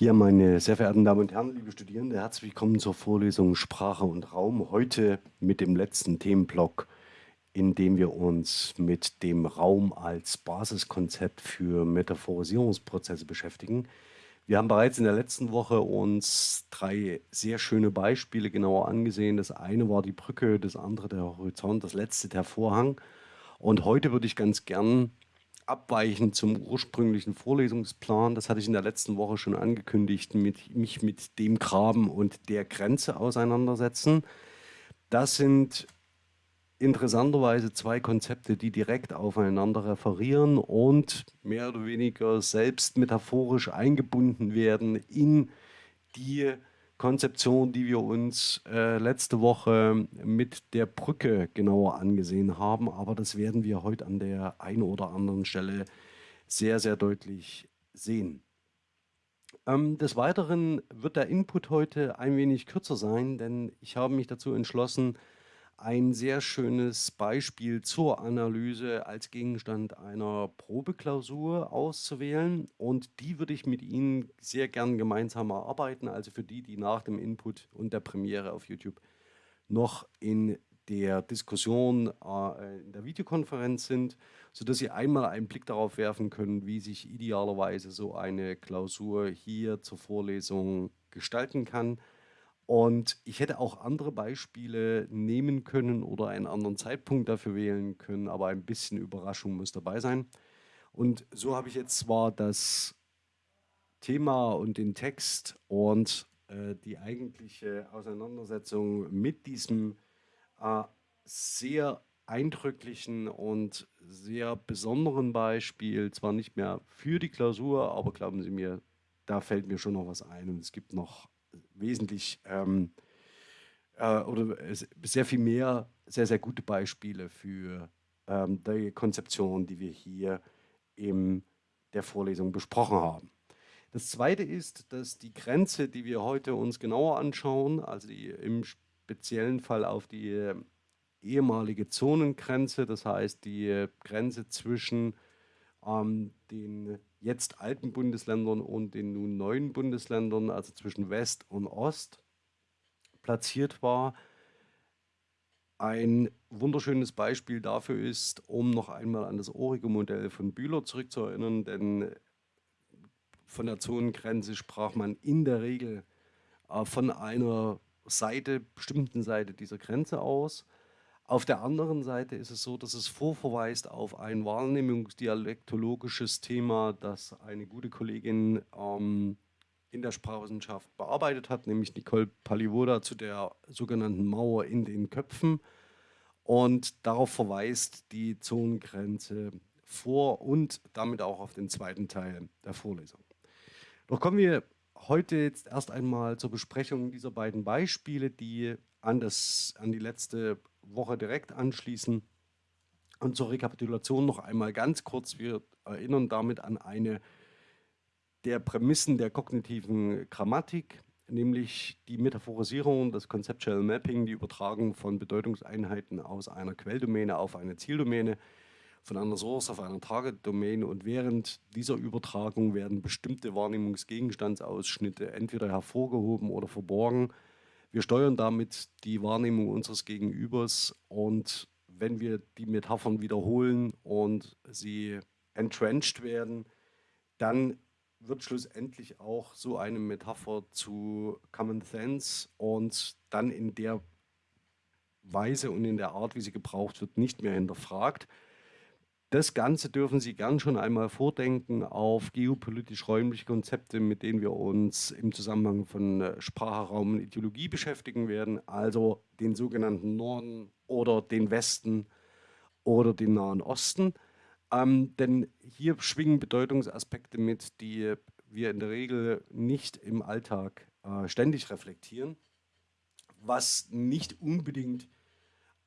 Ja, meine sehr verehrten Damen und Herren, liebe Studierende, herzlich willkommen zur Vorlesung Sprache und Raum. Heute mit dem letzten Themenblock, in dem wir uns mit dem Raum als Basiskonzept für Metaphorisierungsprozesse beschäftigen. Wir haben bereits in der letzten Woche uns drei sehr schöne Beispiele genauer angesehen. Das eine war die Brücke, das andere der Horizont, das letzte der Vorhang. Und heute würde ich ganz gern abweichend zum ursprünglichen Vorlesungsplan, das hatte ich in der letzten Woche schon angekündigt, mit, mich mit dem Graben und der Grenze auseinandersetzen. Das sind interessanterweise zwei Konzepte, die direkt aufeinander referieren und mehr oder weniger selbst metaphorisch eingebunden werden in die Konzeption, die wir uns äh, letzte Woche mit der Brücke genauer angesehen haben. Aber das werden wir heute an der einen oder anderen Stelle sehr, sehr deutlich sehen. Ähm, des Weiteren wird der Input heute ein wenig kürzer sein, denn ich habe mich dazu entschlossen, ein sehr schönes Beispiel zur Analyse als Gegenstand einer Probeklausur auszuwählen und die würde ich mit Ihnen sehr gern gemeinsam erarbeiten, also für die, die nach dem Input und der Premiere auf YouTube noch in der Diskussion äh, in der Videokonferenz sind, sodass Sie einmal einen Blick darauf werfen können, wie sich idealerweise so eine Klausur hier zur Vorlesung gestalten kann. Und ich hätte auch andere Beispiele nehmen können oder einen anderen Zeitpunkt dafür wählen können, aber ein bisschen Überraschung muss dabei sein. Und so habe ich jetzt zwar das Thema und den Text und äh, die eigentliche Auseinandersetzung mit diesem äh, sehr eindrücklichen und sehr besonderen Beispiel, zwar nicht mehr für die Klausur, aber glauben Sie mir, da fällt mir schon noch was ein und es gibt noch wesentlich ähm, äh, oder sehr viel mehr sehr, sehr gute Beispiele für ähm, die Konzeption, die wir hier in der Vorlesung besprochen haben. Das Zweite ist, dass die Grenze, die wir heute uns genauer anschauen, also die im speziellen Fall auf die ehemalige Zonengrenze, das heißt die Grenze zwischen ähm, den jetzt alten Bundesländern und den nun neuen Bundesländern, also zwischen West und Ost, platziert war. Ein wunderschönes Beispiel dafür ist, um noch einmal an das orige Modell von Bühler zurückzuerinnern, denn von der Zonengrenze sprach man in der Regel äh, von einer Seite, bestimmten Seite dieser Grenze aus. Auf der anderen Seite ist es so, dass es vorverweist auf ein wahrnehmungsdialektologisches Thema, das eine gute Kollegin ähm, in der Sprachwissenschaft bearbeitet hat, nämlich Nicole Palivoda zu der sogenannten Mauer in den Köpfen. Und darauf verweist die Zonengrenze vor und damit auch auf den zweiten Teil der Vorlesung. Doch kommen wir heute jetzt erst einmal zur Besprechung dieser beiden Beispiele, die an, das, an die letzte Woche direkt anschließen. Und zur Rekapitulation noch einmal ganz kurz. Wir erinnern damit an eine der Prämissen der kognitiven Grammatik, nämlich die Metaphorisierung, das Conceptual Mapping, die Übertragung von Bedeutungseinheiten aus einer Quelldomäne auf eine Zieldomäne, von einer Source auf eine Target-Domain und während dieser Übertragung werden bestimmte Wahrnehmungsgegenstandsausschnitte entweder hervorgehoben oder verborgen wir steuern damit die Wahrnehmung unseres Gegenübers und wenn wir die Metaphern wiederholen und sie entrenched werden, dann wird schlussendlich auch so eine Metapher zu Common Sense und dann in der Weise und in der Art, wie sie gebraucht wird, nicht mehr hinterfragt. Das Ganze dürfen Sie gern schon einmal vordenken auf geopolitisch-räumliche Konzepte, mit denen wir uns im Zusammenhang von äh, Sprache, Raum und Ideologie beschäftigen werden, also den sogenannten Norden oder den Westen oder den Nahen Osten. Ähm, denn hier schwingen Bedeutungsaspekte mit, die wir in der Regel nicht im Alltag äh, ständig reflektieren, was nicht unbedingt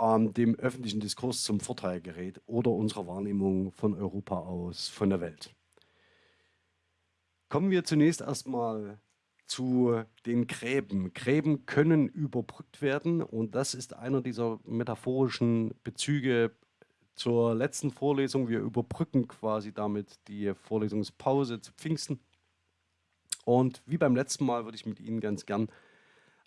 ähm, dem öffentlichen Diskurs zum Vorteil gerät oder unserer Wahrnehmung von Europa aus, von der Welt. Kommen wir zunächst erstmal zu den Gräben. Gräben können überbrückt werden und das ist einer dieser metaphorischen Bezüge zur letzten Vorlesung. Wir überbrücken quasi damit die Vorlesungspause zu Pfingsten. Und wie beim letzten Mal würde ich mit Ihnen ganz gern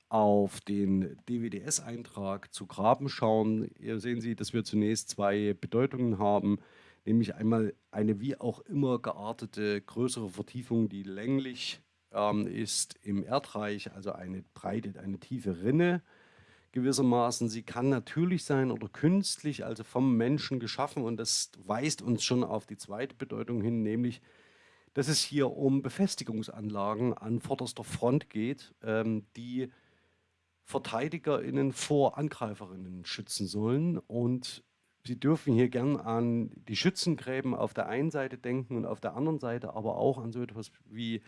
auf den DWDS-Eintrag zu Graben schauen. Hier sehen Sie, dass wir zunächst zwei Bedeutungen haben, nämlich einmal eine wie auch immer geartete größere Vertiefung, die länglich ähm, ist im Erdreich, also eine breite, eine tiefe Rinne gewissermaßen. Sie kann natürlich sein oder künstlich, also vom Menschen geschaffen und das weist uns schon auf die zweite Bedeutung hin, nämlich dass es hier um Befestigungsanlagen an vorderster Front geht, ähm, die VerteidigerInnen vor AngreiferInnen schützen sollen. Und Sie dürfen hier gern an die Schützengräben auf der einen Seite denken und auf der anderen Seite aber auch an so etwas wie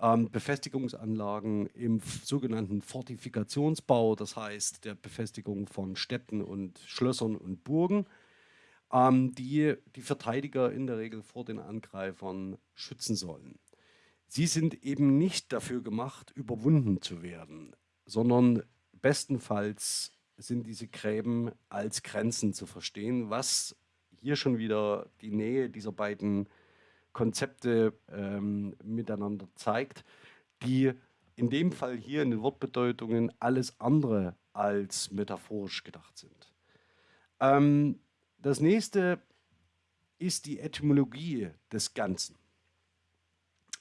ähm, Befestigungsanlagen im sogenannten Fortifikationsbau, das heißt der Befestigung von Städten und Schlössern und Burgen, ähm, die die Verteidiger in der Regel vor den Angreifern schützen sollen. Sie sind eben nicht dafür gemacht, überwunden zu werden sondern bestenfalls sind diese Gräben als Grenzen zu verstehen, was hier schon wieder die Nähe dieser beiden Konzepte ähm, miteinander zeigt, die in dem Fall hier in den Wortbedeutungen alles andere als metaphorisch gedacht sind. Ähm, das nächste ist die Etymologie des Ganzen.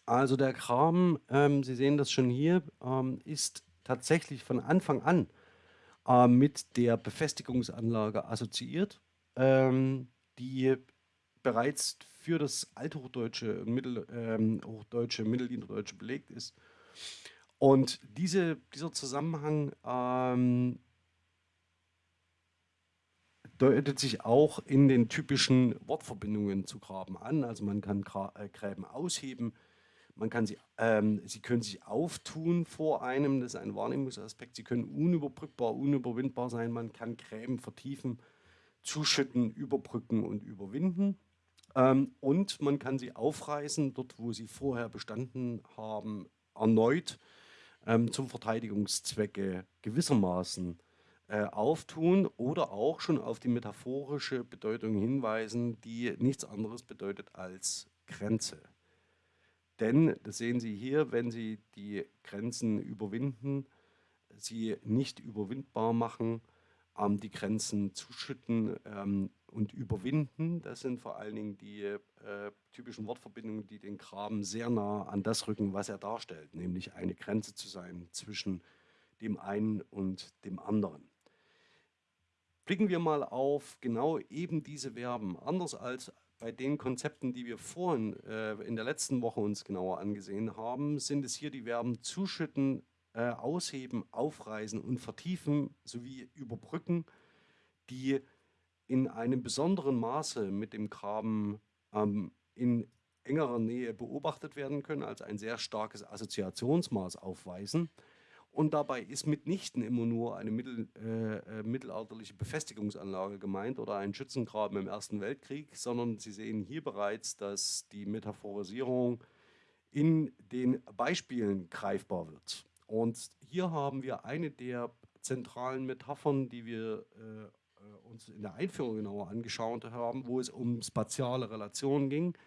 Also der Kram, ähm, Sie sehen das schon hier, ähm, ist tatsächlich von Anfang an äh, mit der Befestigungsanlage assoziiert, ähm, die bereits für das Althochdeutsche, Mittel, ähm, Hochdeutsche, Mittelniederdeutsche belegt ist. Und diese, dieser Zusammenhang ähm, deutet sich auch in den typischen Wortverbindungen zu Graben an. Also man kann äh, Gräben ausheben, man kann sie, ähm, sie können sich auftun vor einem, das ist ein Wahrnehmungsaspekt. Sie können unüberbrückbar, unüberwindbar sein. Man kann Gräben vertiefen, zuschütten, überbrücken und überwinden. Ähm, und man kann sie aufreißen, dort wo sie vorher bestanden haben, erneut ähm, zum Verteidigungszwecke gewissermaßen äh, auftun oder auch schon auf die metaphorische Bedeutung hinweisen, die nichts anderes bedeutet als Grenze. Denn, das sehen Sie hier, wenn Sie die Grenzen überwinden, sie nicht überwindbar machen, ähm, die Grenzen zuschütten ähm, und überwinden. Das sind vor allen Dingen die äh, typischen Wortverbindungen, die den Graben sehr nah an das rücken, was er darstellt, nämlich eine Grenze zu sein zwischen dem einen und dem anderen. Blicken wir mal auf genau eben diese Verben. Anders als bei den Konzepten, die wir vorhin äh, in der letzten Woche uns genauer angesehen haben, sind es hier die Verben zuschütten, äh, ausheben, aufreißen und vertiefen sowie überbrücken, die in einem besonderen Maße mit dem Graben ähm, in engerer Nähe beobachtet werden können, als ein sehr starkes Assoziationsmaß aufweisen und dabei ist mitnichten immer nur eine mittel, äh, äh, mittelalterliche Befestigungsanlage gemeint oder ein Schützengraben im Ersten Weltkrieg, sondern Sie sehen hier bereits, dass die Metaphorisierung in den Beispielen greifbar wird. Und hier haben wir eine der zentralen Metaphern, die wir äh, äh uns in der Einführung genauer angeschaut haben, wo es um spatiale Relationen ging,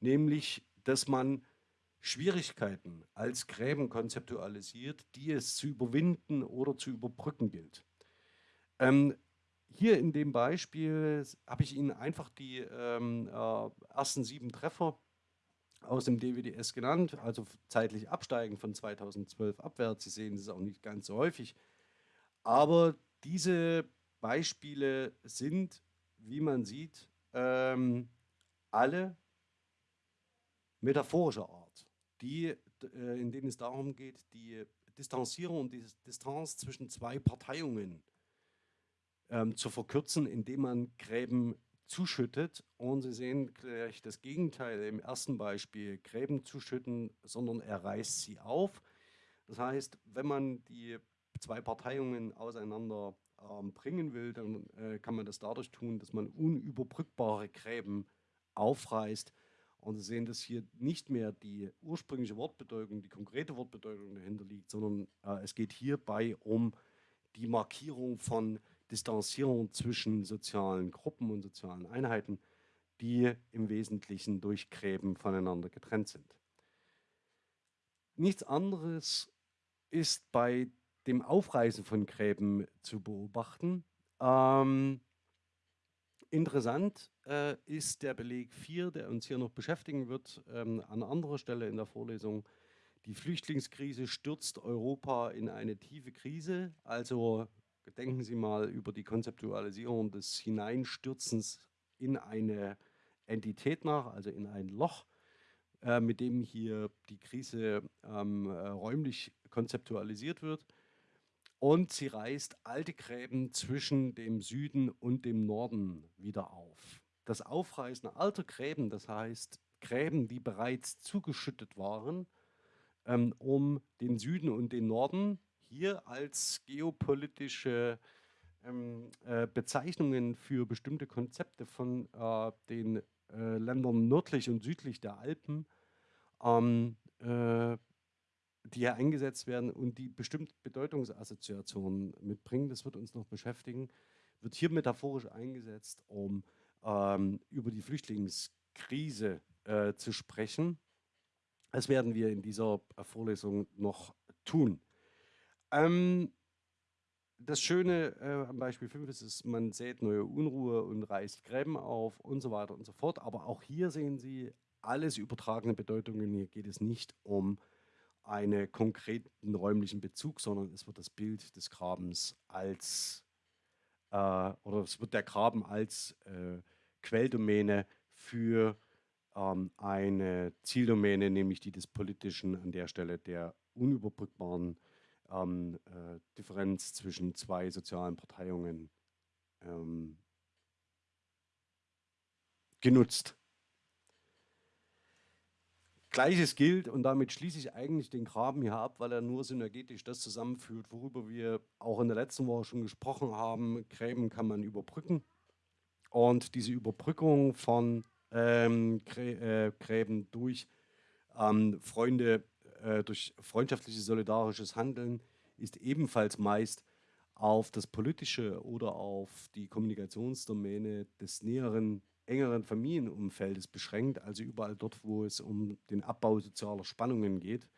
nämlich, dass man Schwierigkeiten als Gräben konzeptualisiert, die es zu überwinden oder zu überbrücken gilt. Ähm, hier in dem Beispiel habe ich Ihnen einfach die ähm, äh, ersten sieben Treffer aus dem DWDS genannt, also zeitlich absteigen von 2012 abwärts. Sie sehen, es auch nicht ganz so häufig. Aber diese Beispiele sind, wie man sieht, ähm, alle metaphorischer Art die, äh, in denen es darum geht, die Distanzierung und die Distanz zwischen zwei Parteiungen ähm, zu verkürzen, indem man Gräben zuschüttet. Und Sie sehen gleich das Gegenteil im ersten Beispiel, Gräben zuschütten, sondern er reißt sie auf. Das heißt, wenn man die zwei Parteiungen auseinander ähm, bringen will, dann äh, kann man das dadurch tun, dass man unüberbrückbare Gräben aufreißt und Sie sehen, dass hier nicht mehr die ursprüngliche Wortbedeutung, die konkrete Wortbedeutung dahinter liegt, sondern äh, es geht hierbei um die Markierung von Distanzierung zwischen sozialen Gruppen und sozialen Einheiten, die im Wesentlichen durch Gräben voneinander getrennt sind. nichts anderes ist bei dem Aufreißen von Gräben zu beobachten. Ähm, interessant äh, ist der Beleg 4, der uns hier noch beschäftigen wird, ähm, an anderer Stelle in der Vorlesung. Die Flüchtlingskrise stürzt Europa in eine tiefe Krise. Also denken Sie mal über die Konzeptualisierung des Hineinstürzens in eine Entität nach, also in ein Loch, äh, mit dem hier die Krise ähm, äh, räumlich konzeptualisiert wird. Und sie reißt alte Gräben zwischen dem Süden und dem Norden wieder auf. Das Aufreißen alter Gräben, das heißt Gräben, die bereits zugeschüttet waren, ähm, um den Süden und den Norden hier als geopolitische ähm, äh, Bezeichnungen für bestimmte Konzepte von äh, den äh, Ländern nördlich und südlich der Alpen, ähm, äh, die hier eingesetzt werden und die bestimmte Bedeutungsassoziationen mitbringen, das wird uns noch beschäftigen, wird hier metaphorisch eingesetzt, um ähm, über die Flüchtlingskrise äh, zu sprechen. Das werden wir in dieser Vorlesung noch tun. Ähm, das Schöne äh, am Beispiel 5 ist, ist, man sät neue Unruhe und reißt Gräben auf und so weiter und so fort. Aber auch hier sehen Sie alles übertragene Bedeutungen. Hier geht es nicht um einen konkreten räumlichen Bezug, sondern es wird das Bild des Grabens als, äh, oder es wird der Graben als äh, Quelldomäne für ähm, eine Zieldomäne, nämlich die des Politischen an der Stelle der unüberbrückbaren ähm, äh, Differenz zwischen zwei sozialen Parteiungen ähm, genutzt. Gleiches gilt, und damit schließe ich eigentlich den Graben hier ab, weil er nur synergetisch das zusammenführt, worüber wir auch in der letzten Woche schon gesprochen haben. Gräben kann man überbrücken. Und diese Überbrückung von ähm, Grä äh, Gräben durch ähm, Freunde äh, durch freundschaftliches, solidarisches Handeln ist ebenfalls meist auf das politische oder auf die Kommunikationsdomäne des näheren, engeren Familienumfeldes beschränkt, also überall dort, wo es um den Abbau sozialer Spannungen geht.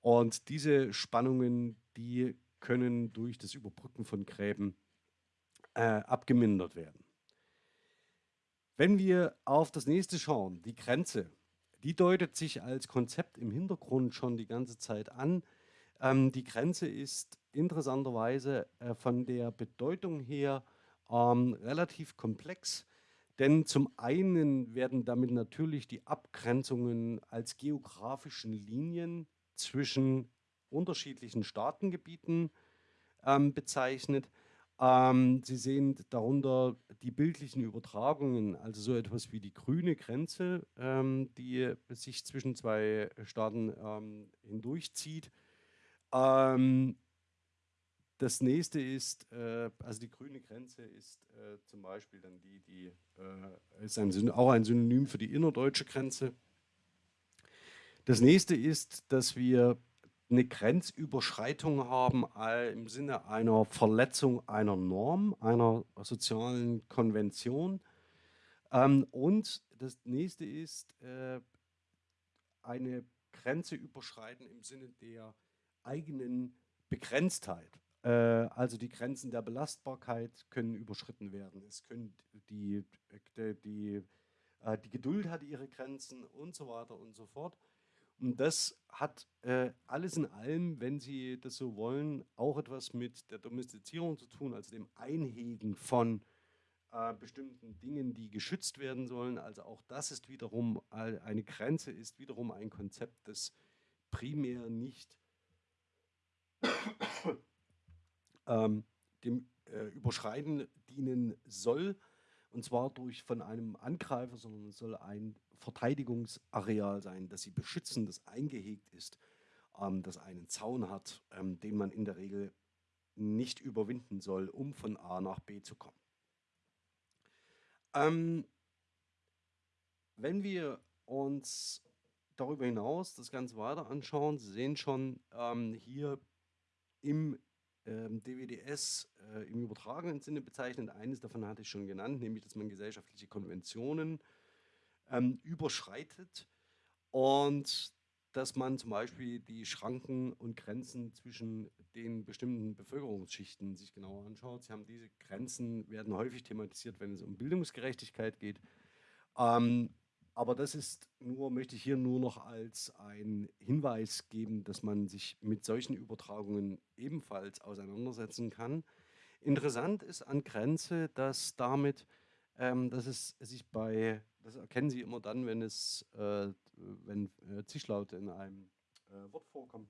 Und diese Spannungen, die können durch das Überbrücken von Gräben äh, abgemindert werden. Wenn wir auf das nächste schauen, die Grenze, die deutet sich als Konzept im Hintergrund schon die ganze Zeit an. Ähm, die Grenze ist interessanterweise äh, von der Bedeutung her ähm, relativ komplex, denn zum einen werden damit natürlich die Abgrenzungen als geografischen Linien zwischen unterschiedlichen Staatengebieten ähm, bezeichnet. Ähm, Sie sehen darunter die bildlichen Übertragungen, also so etwas wie die grüne Grenze, ähm, die sich zwischen zwei Staaten ähm, hindurchzieht. Ähm, das nächste ist, äh, also die grüne Grenze ist äh, zum Beispiel dann die, die äh, ist ein, auch ein Synonym für die innerdeutsche Grenze. Das nächste ist, dass wir eine Grenzüberschreitung haben im Sinne einer Verletzung einer Norm, einer sozialen Konvention. Ähm, und das nächste ist äh, eine Grenze überschreiten im Sinne der eigenen Begrenztheit. Äh, also die Grenzen der Belastbarkeit können überschritten werden. Es können die, die, die, äh, die Geduld hat ihre Grenzen und so weiter und so fort. Und das hat äh, alles in allem, wenn Sie das so wollen, auch etwas mit der Domestizierung zu tun, also dem Einhegen von äh, bestimmten Dingen, die geschützt werden sollen. Also auch das ist wiederum eine Grenze, ist wiederum ein Konzept, das primär nicht ähm, dem äh, Überschreiten dienen soll, und zwar durch von einem Angreifer, sondern es soll ein Verteidigungsareal sein, das sie beschützen, das eingehegt ist, ähm, das einen Zaun hat, ähm, den man in der Regel nicht überwinden soll, um von A nach B zu kommen. Ähm, wenn wir uns darüber hinaus das Ganze weiter anschauen, Sie sehen schon ähm, hier im ähm, DWDS äh, im übertragenen Sinne bezeichnet. Eines davon hatte ich schon genannt, nämlich, dass man gesellschaftliche Konventionen ähm, überschreitet. Und dass man zum Beispiel die Schranken und Grenzen zwischen den bestimmten Bevölkerungsschichten sich genauer anschaut. Sie haben diese Grenzen, werden häufig thematisiert, wenn es um Bildungsgerechtigkeit geht. Ähm, aber das ist nur, möchte ich hier nur noch als ein Hinweis geben, dass man sich mit solchen Übertragungen ebenfalls auseinandersetzen kann. Interessant ist an Grenze, dass damit, ähm, dass es sich bei, das erkennen Sie immer dann, wenn es, äh, wenn äh, Zischlaute in einem äh, Wort vorkommen,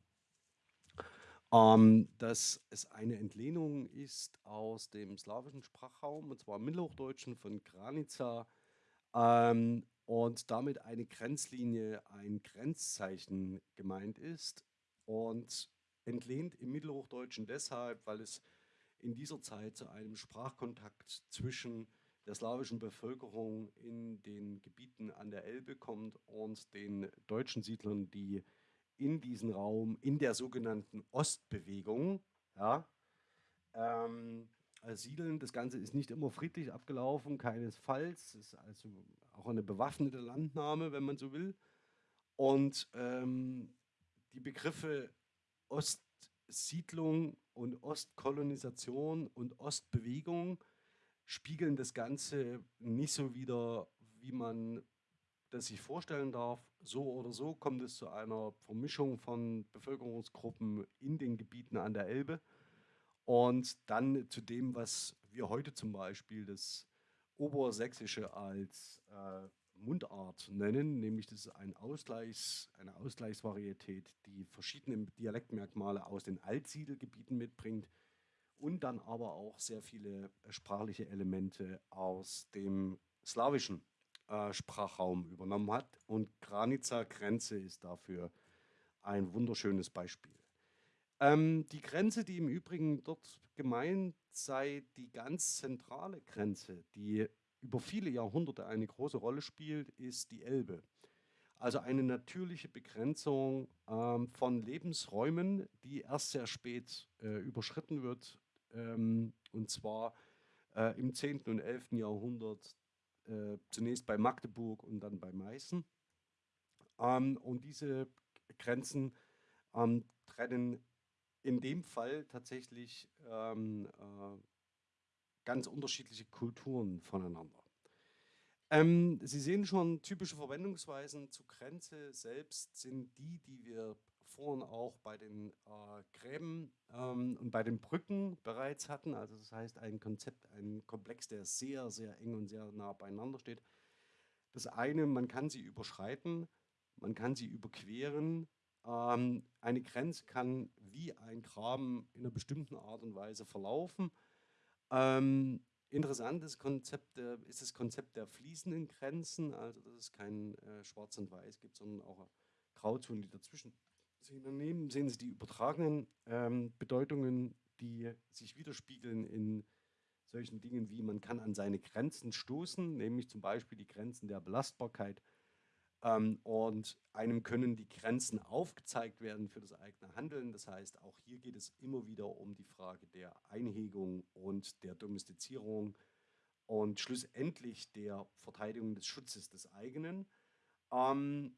ähm, dass es eine Entlehnung ist aus dem slawischen Sprachraum, und zwar im Mittelhochdeutschen von Granica, ähm, und damit eine Grenzlinie, ein Grenzzeichen gemeint ist und entlehnt im Mittelhochdeutschen deshalb, weil es in dieser Zeit zu einem Sprachkontakt zwischen der slawischen Bevölkerung in den Gebieten an der Elbe kommt und den deutschen Siedlern, die in diesen Raum, in der sogenannten Ostbewegung, ja, ähm, äh, siedeln. Das Ganze ist nicht immer friedlich abgelaufen, keinesfalls. Es ist also auch eine bewaffnete Landnahme, wenn man so will. Und ähm, die Begriffe Ostsiedlung und Ostkolonisation und Ostbewegung spiegeln das Ganze nicht so wider, wie man das sich vorstellen darf. So oder so kommt es zu einer Vermischung von Bevölkerungsgruppen in den Gebieten an der Elbe. Und dann zu dem, was wir heute zum Beispiel das Obersächsische als äh, Mundart nennen, nämlich das ist ein Ausgleichs, eine Ausgleichsvarietät, die verschiedene Dialektmerkmale aus den Altsiedelgebieten mitbringt und dann aber auch sehr viele sprachliche Elemente aus dem slawischen äh, Sprachraum übernommen hat. Und Granica Grenze ist dafür ein wunderschönes Beispiel. Ähm, die Grenze, die im Übrigen dort gemeint sei, die ganz zentrale Grenze, die über viele Jahrhunderte eine große Rolle spielt, ist die Elbe. Also eine natürliche Begrenzung ähm, von Lebensräumen, die erst sehr spät äh, überschritten wird, ähm, und zwar äh, im 10. und 11. Jahrhundert, äh, zunächst bei Magdeburg und dann bei Meißen. Ähm, und diese Grenzen ähm, trennen in dem Fall tatsächlich ähm, äh, ganz unterschiedliche Kulturen voneinander. Ähm, Sie sehen schon, typische Verwendungsweisen zu Grenze selbst sind die, die wir vorhin auch bei den äh, Gräben ähm, und bei den Brücken bereits hatten. Also das heißt ein Konzept, ein Komplex, der sehr, sehr eng und sehr nah beieinander steht. Das eine, man kann sie überschreiten, man kann sie überqueren, ähm, eine Grenze kann wie ein Graben in einer bestimmten Art und Weise verlaufen. Ähm, interessantes Konzept äh, ist das Konzept der fließenden Grenzen, also dass es kein äh, Schwarz und Weiß gibt, sondern auch Grauzonen, die dazwischen sind. Daneben sehen Sie die übertragenen ähm, Bedeutungen, die sich widerspiegeln in solchen Dingen wie man kann an seine Grenzen stoßen, nämlich zum Beispiel die Grenzen der Belastbarkeit, ähm, und einem können die Grenzen aufgezeigt werden für das eigene Handeln. Das heißt, auch hier geht es immer wieder um die Frage der Einhegung und der Domestizierung und schlussendlich der Verteidigung des Schutzes des eigenen. Ähm,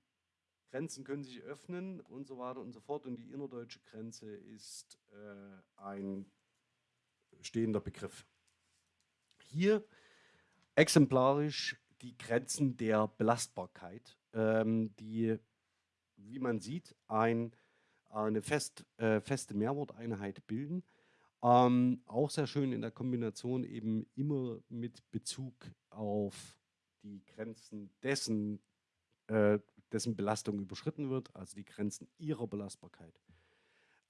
Grenzen können sich öffnen und so weiter und so fort. Und die innerdeutsche Grenze ist äh, ein stehender Begriff. Hier exemplarisch die Grenzen der Belastbarkeit, ähm, die, wie man sieht, ein, eine fest, äh, feste Mehrworteinheit bilden. Ähm, auch sehr schön in der Kombination eben immer mit Bezug auf die Grenzen dessen, äh, dessen Belastung überschritten wird, also die Grenzen ihrer Belastbarkeit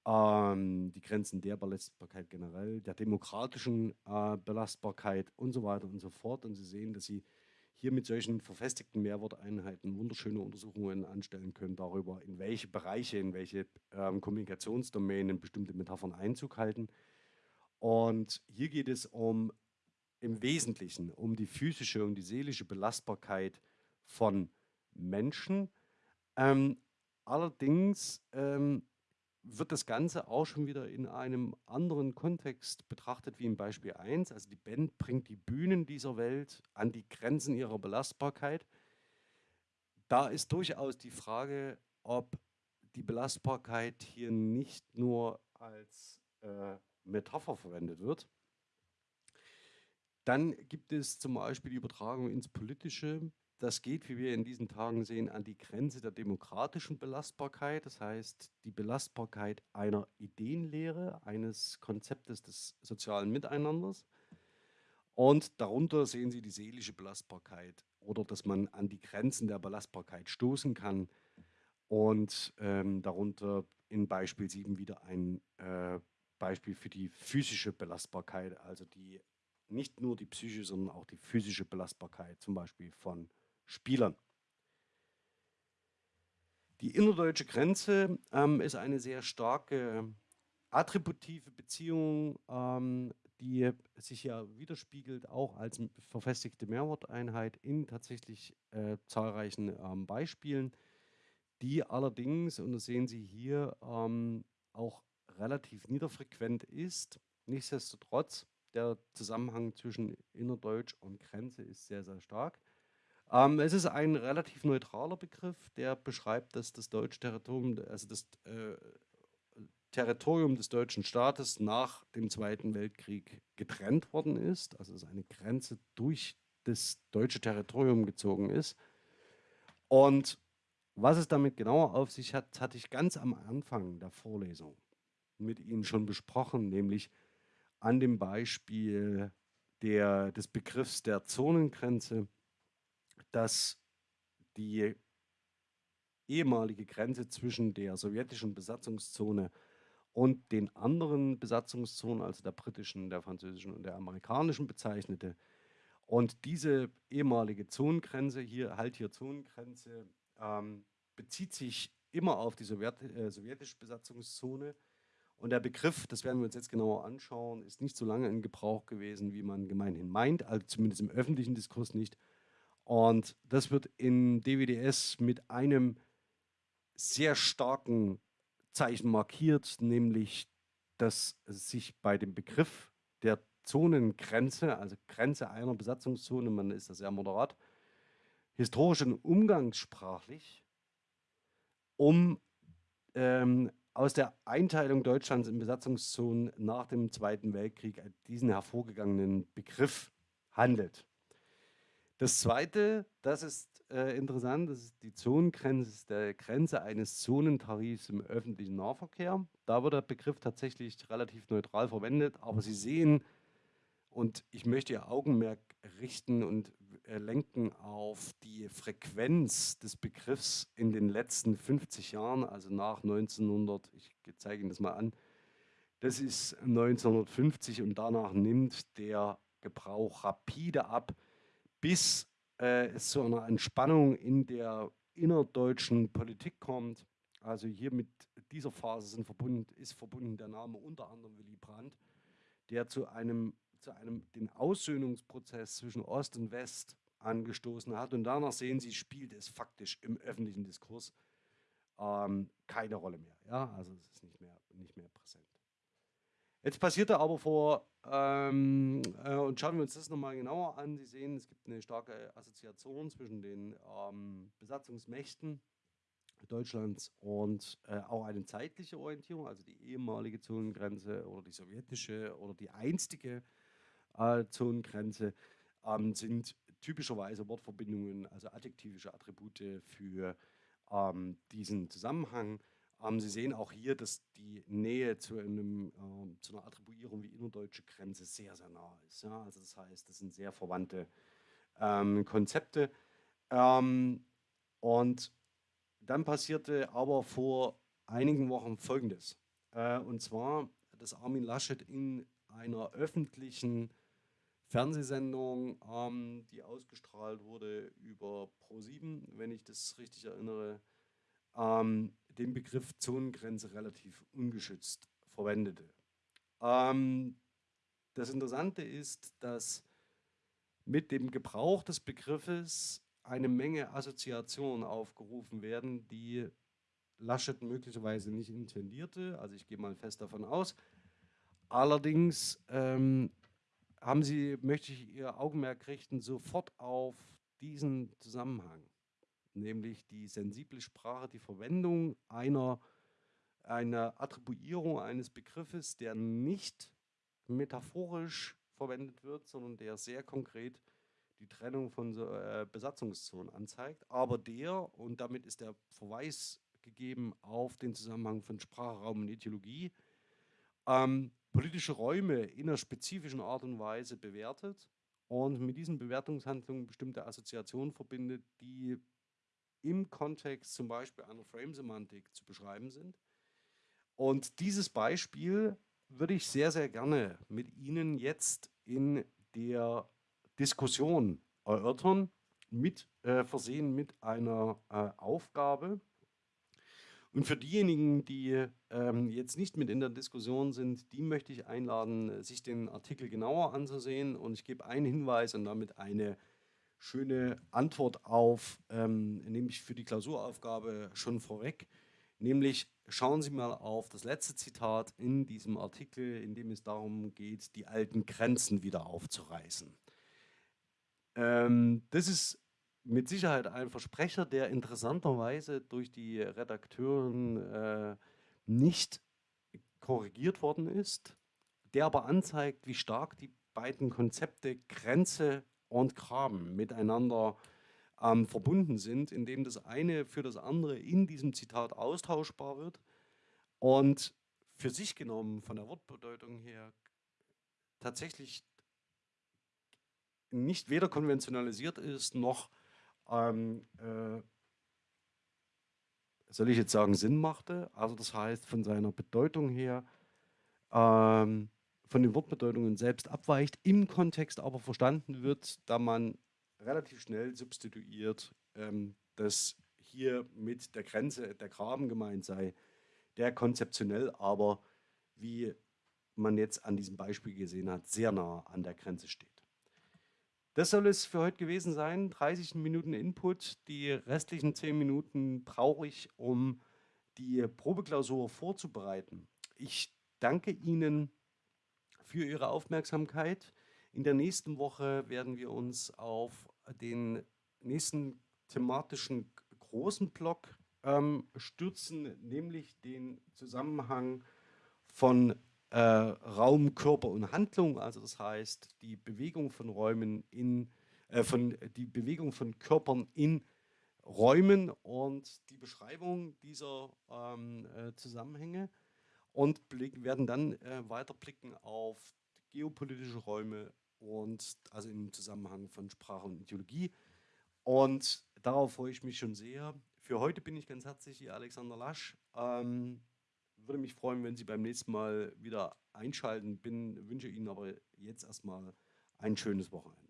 ähm, die Grenzen der Belastbarkeit generell, der demokratischen äh, Belastbarkeit und so weiter und so fort. Und Sie sehen, dass Sie hier mit solchen verfestigten Mehrworteinheiten wunderschöne Untersuchungen anstellen können darüber, in welche Bereiche, in welche ähm, Kommunikationsdomänen bestimmte Metaphern Einzug halten. Und hier geht es um im Wesentlichen um die physische und die seelische Belastbarkeit von Menschen. Ähm, allerdings ähm, wird das Ganze auch schon wieder in einem anderen Kontext betrachtet wie im Beispiel 1. Also die Band bringt die Bühnen dieser Welt an die Grenzen ihrer Belastbarkeit. Da ist durchaus die Frage, ob die Belastbarkeit hier nicht nur als äh, Metapher verwendet wird. Dann gibt es zum Beispiel die Übertragung ins Politische. Das geht, wie wir in diesen Tagen sehen, an die Grenze der demokratischen Belastbarkeit. Das heißt, die Belastbarkeit einer Ideenlehre, eines Konzeptes des sozialen Miteinanders. Und darunter sehen Sie die seelische Belastbarkeit oder dass man an die Grenzen der Belastbarkeit stoßen kann. Und ähm, darunter in Beispiel 7 wieder ein äh, Beispiel für die physische Belastbarkeit, also die nicht nur die psychische, sondern auch die physische Belastbarkeit, zum Beispiel von Spielern. Die innerdeutsche Grenze ähm, ist eine sehr starke attributive Beziehung ähm, die sich ja widerspiegelt, auch als verfestigte Mehrworteinheit in tatsächlich äh, zahlreichen ähm, Beispielen, die allerdings, und das sehen Sie hier, ähm, auch relativ niederfrequent ist. Nichtsdestotrotz, der Zusammenhang zwischen Innerdeutsch und Grenze ist sehr, sehr stark. Ähm, es ist ein relativ neutraler Begriff, der beschreibt, dass das deutsche Territorium, also das äh, Territorium des deutschen Staates nach dem Zweiten Weltkrieg getrennt worden ist, also dass eine Grenze durch das deutsche Territorium gezogen ist. Und was es damit genauer auf sich hat, hatte ich ganz am Anfang der Vorlesung mit Ihnen schon besprochen, nämlich an dem Beispiel der, des Begriffs der Zonengrenze, dass die ehemalige Grenze zwischen der sowjetischen Besatzungszone und den anderen Besatzungszonen, also der britischen, der französischen und der amerikanischen bezeichnete. Und diese ehemalige Zonengrenze, hier halt hier Zonengrenze, ähm, bezieht sich immer auf die Sowjet, äh, sowjetische Besatzungszone. Und der Begriff, das werden wir uns jetzt genauer anschauen, ist nicht so lange in Gebrauch gewesen, wie man gemeinhin meint, also zumindest im öffentlichen Diskurs nicht. Und das wird in DWDS mit einem sehr starken Zeichen markiert, nämlich dass sich bei dem Begriff der Zonengrenze, also Grenze einer Besatzungszone, man ist da sehr moderat, historisch und umgangssprachlich um ähm, aus der Einteilung Deutschlands in Besatzungszonen nach dem Zweiten Weltkrieg diesen hervorgegangenen Begriff handelt. Das Zweite, das ist äh, interessant, das ist die Zonengrenze, der Grenze eines Zonentarifs im öffentlichen Nahverkehr. Da wird der Begriff tatsächlich relativ neutral verwendet, aber Sie sehen, und ich möchte Ihr Augenmerk richten und äh, lenken auf die Frequenz des Begriffs in den letzten 50 Jahren, also nach 1900, ich zeige Ihnen das mal an, das ist 1950 und danach nimmt der Gebrauch rapide ab bis äh, es zu einer Entspannung in der innerdeutschen Politik kommt. Also hier mit dieser Phase sind verbunden, ist verbunden der Name unter anderem Willy Brandt, der zu einem, zu einem den Aussöhnungsprozess zwischen Ost und West angestoßen hat. Und danach sehen Sie, spielt es faktisch im öffentlichen Diskurs ähm, keine Rolle mehr. Ja? Also es ist nicht mehr, nicht mehr präsent. Jetzt passierte aber vor, ähm, äh, und schauen wir uns das nochmal genauer an. Sie sehen, es gibt eine starke Assoziation zwischen den ähm, Besatzungsmächten Deutschlands und äh, auch eine zeitliche Orientierung, also die ehemalige Zonengrenze oder die sowjetische oder die einstige äh, Zonengrenze, ähm, sind typischerweise Wortverbindungen, also adjektivische Attribute für ähm, diesen Zusammenhang. Ähm, Sie sehen auch hier, dass die Nähe zu, einem, ähm, zu einer Attribuierung wie innerdeutsche Grenze sehr, sehr nah ist. Ja? Also das heißt, das sind sehr verwandte ähm, Konzepte. Ähm, und dann passierte aber vor einigen Wochen Folgendes. Äh, und zwar, dass Armin Laschet in einer öffentlichen Fernsehsendung, ähm, die ausgestrahlt wurde über Pro7, wenn ich das richtig erinnere, ähm, den Begriff Zonengrenze relativ ungeschützt verwendete. Ähm, das Interessante ist, dass mit dem Gebrauch des Begriffes eine Menge Assoziationen aufgerufen werden, die Laschet möglicherweise nicht intendierte. Also ich gehe mal fest davon aus. Allerdings ähm, haben Sie, möchte ich Ihr Augenmerk richten, sofort auf diesen Zusammenhang nämlich die sensible Sprache, die Verwendung einer, einer Attribuierung eines Begriffes, der nicht metaphorisch verwendet wird, sondern der sehr konkret die Trennung von äh, Besatzungszonen anzeigt, aber der, und damit ist der Verweis gegeben auf den Zusammenhang von Sprache, Raum und Ideologie, ähm, politische Räume in einer spezifischen Art und Weise bewertet und mit diesen Bewertungshandlungen bestimmte Assoziationen verbindet, die im Kontext zum Beispiel einer Frame-Semantik zu beschreiben sind. Und dieses Beispiel würde ich sehr, sehr gerne mit Ihnen jetzt in der Diskussion erörtern, mit äh, versehen mit einer äh, Aufgabe. Und für diejenigen, die ähm, jetzt nicht mit in der Diskussion sind, die möchte ich einladen, sich den Artikel genauer anzusehen. Und ich gebe einen Hinweis und damit eine schöne Antwort auf, ähm, nämlich für die Klausuraufgabe schon vorweg. Nämlich schauen Sie mal auf das letzte Zitat in diesem Artikel, in dem es darum geht, die alten Grenzen wieder aufzureißen. Ähm, das ist mit Sicherheit ein Versprecher, der interessanterweise durch die Redakteuren äh, nicht korrigiert worden ist, der aber anzeigt, wie stark die beiden Konzepte Grenze und Graben miteinander ähm, verbunden sind, indem das eine für das andere in diesem Zitat austauschbar wird und für sich genommen von der Wortbedeutung her tatsächlich nicht weder konventionalisiert ist, noch ähm, äh, soll ich jetzt sagen, Sinn machte. Also das heißt, von seiner Bedeutung her, ähm, von den Wortbedeutungen selbst abweicht, im Kontext aber verstanden wird, da man relativ schnell substituiert, ähm, dass hier mit der Grenze der Graben gemeint sei, der konzeptionell aber, wie man jetzt an diesem Beispiel gesehen hat, sehr nah an der Grenze steht. Das soll es für heute gewesen sein. 30 Minuten Input. Die restlichen 10 Minuten brauche ich, um die Probeklausur vorzubereiten. Ich danke Ihnen für Ihre Aufmerksamkeit. In der nächsten Woche werden wir uns auf den nächsten thematischen großen Block ähm, stürzen, nämlich den Zusammenhang von äh, Raum, Körper und Handlung, also das heißt die Bewegung von Räumen in, äh, von, die Bewegung von Körpern in Räumen und die Beschreibung dieser ähm, äh, Zusammenhänge und blick, werden dann äh, weiter blicken auf geopolitische Räume und also im Zusammenhang von Sprache und Ideologie. Und darauf freue ich mich schon sehr. Für heute bin ich ganz herzlich hier Alexander Lasch. Ähm, würde mich freuen, wenn Sie beim nächsten Mal wieder einschalten. Bin, wünsche Ihnen aber jetzt erstmal ein schönes Wochenende.